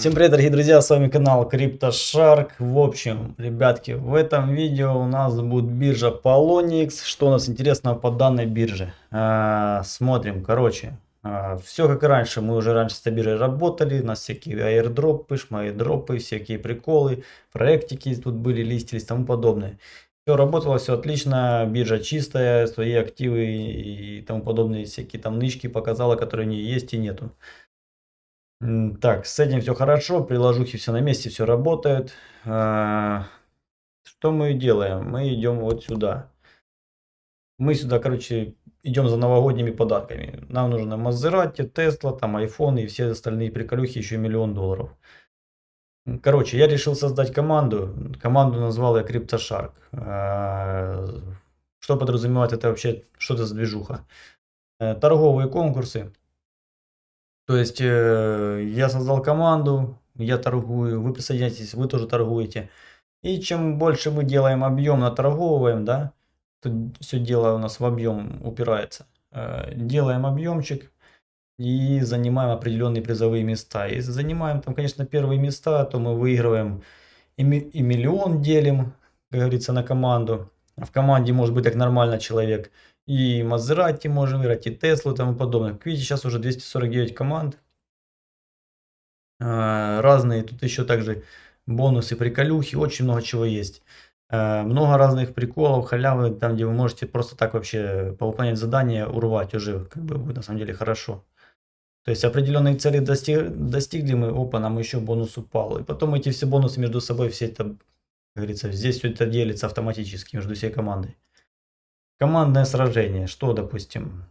Всем привет, дорогие друзья, с вами канал CryptoShark. В общем, ребятки, в этом видео у нас будет биржа Polonix. Что у нас интересного по данной бирже? А, смотрим, короче, а, все как раньше. Мы уже раньше с этой биржей работали. У нас всякие аирдропы, шмайдропы, всякие приколы, проектики тут были, листились и тому подобное. Все работало, все отлично, биржа чистая, свои активы и тому подобные всякие там нычки показала, которые не есть и нету. Так, с этим все хорошо, приложухи все на месте, все работает. А, что мы делаем? Мы идем вот сюда. Мы сюда, короче, идем за новогодними подарками. Нам нужно Мазерати, Тесла, там iPhone и все остальные приколюхи, еще миллион долларов. Короче, я решил создать команду. Команду назвал я CryptoShark. А, что подразумевает это вообще, что это за движуха? Э, торговые конкурсы то есть э, я создал команду, я торгую, вы присоединяйтесь, вы тоже торгуете. И чем больше мы делаем объем, наторговываем, да, тут все дело у нас в объем упирается. Э, делаем объемчик и занимаем определенные призовые места. Если занимаем там, конечно, первые места, то мы выигрываем и, и миллион делим, как говорится, на команду. А в команде может быть так нормально человек – и Мазерати можем выиграть, и Теслу и тому подобное. Как видите, сейчас уже 249 команд. А, разные, тут еще также бонусы, приколюхи, очень много чего есть. А, много разных приколов, халявы, там где вы можете просто так вообще повыполнять задания, урвать уже, как бы будет на самом деле хорошо. То есть определенные цели достиг, достигли мы, опа, нам еще бонус упал. И потом эти все бонусы между собой, все это, как говорится, здесь все это делится автоматически между всей командой. Командное сражение. Что, допустим?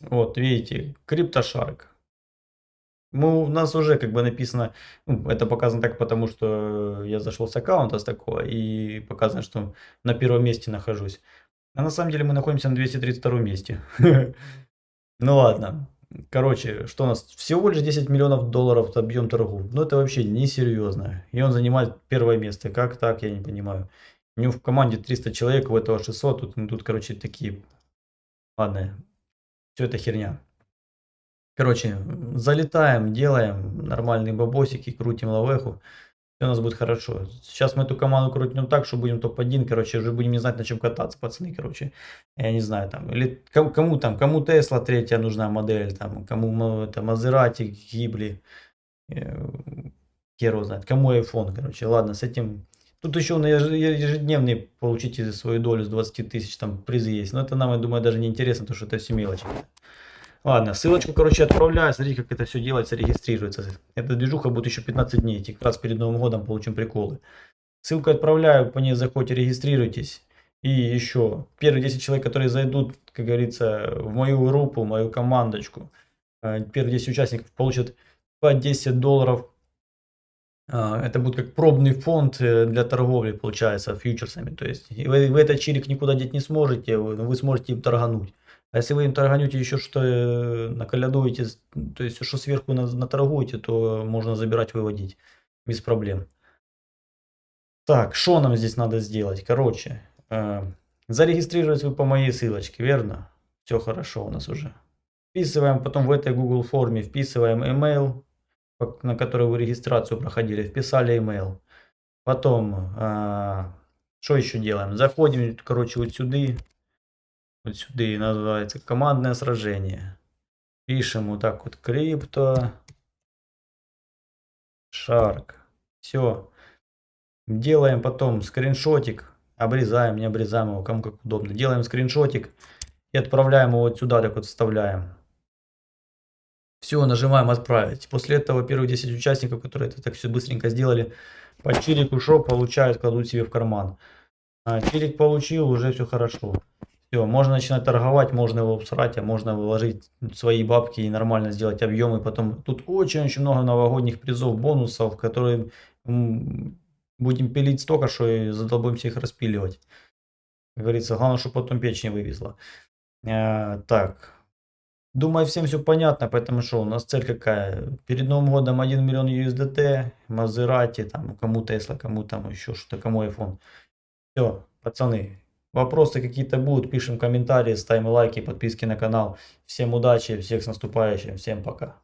Вот, видите, CryptoShark. Мы, у нас уже как бы написано, ну, это показано так, потому что я зашел с аккаунта с такого и показано, что на первом месте нахожусь. А на самом деле мы находимся на 232 месте. Ну ладно. Короче, что у нас? Всего лишь 10 миллионов долларов объем торгов. Ну это вообще несерьезно. И он занимает первое место. Как так, я не понимаю. У него в команде 300 человек, у этого 600. Тут, ну, тут короче, такие... Ладно, все это херня. Короче, залетаем, делаем нормальные бабосики, крутим лавеху. Все у нас будет хорошо. Сейчас мы эту команду крутим так, что будем топ-1, короче, уже будем не знать, на чем кататься, пацаны, короче. Я не знаю, там, или кому, там, кому Тесла третья нужна модель, там, кому это Мазерати, Гибли, э, хер знает, кому iPhone, короче. Ладно, с этим Тут еще на ежедневный получите свою долю с 20 тысяч, там призы есть. Но это нам, я думаю, даже не интересно, потому что это все мелочи. Ладно, ссылочку, короче, отправляю. Смотрите, как это все делается, регистрируется. Эта движуха будет еще 15 дней. Как раз перед Новым годом получим приколы. Ссылку отправляю, по ней заходите, регистрируйтесь. И еще, первые 10 человек, которые зайдут, как говорится, в мою группу, в мою командочку, э, первые 10 участников получат по 10 долларов это будет как пробный фонд э, для торговли, получается, фьючерсами. То есть вы, вы этот чирик никуда деть не сможете, вы, вы сможете им торгануть. А если вы им торганете еще что э, наколядуете, то есть что сверху наторгуете, то можно забирать, выводить без проблем. Так, что нам здесь надо сделать? Короче, э, зарегистрировать вы по моей ссылочке, верно? Все хорошо у нас уже. Вписываем потом в этой Google форме, вписываем email, на который вы регистрацию проходили, вписали email. Потом, а, что еще делаем? Заходим, короче, вот сюда. Вот сюда называется командное сражение. Пишем вот так вот крипто. Шарк. Все. Делаем потом скриншотик. Обрезаем, не обрезаем его, кому как удобно. Делаем скриншотик и отправляем его вот сюда, так вот вставляем. Все, нажимаем отправить. После этого первые 10 участников, которые это так все быстренько сделали, по чирику шоу получают, кладут себе в карман. А, чирик получил, уже все хорошо. Все, можно начинать торговать, можно его всрать, а можно вложить свои бабки и нормально сделать объемы. Потом тут очень-очень много новогодних призов, бонусов, которые будем пилить столько, что и задолбаемся их распиливать. Как говорится, главное, чтобы потом печень вывезла. А, так, Думаю, всем все понятно, поэтому что, у нас цель какая? Перед Новым годом 1 миллион USDT, Мазерати, там, кому Тесла, кому там еще что-то, кому iPhone. Все, пацаны, вопросы какие-то будут, пишем комментарии, ставим лайки, подписки на канал. Всем удачи, всех с наступающим, всем пока.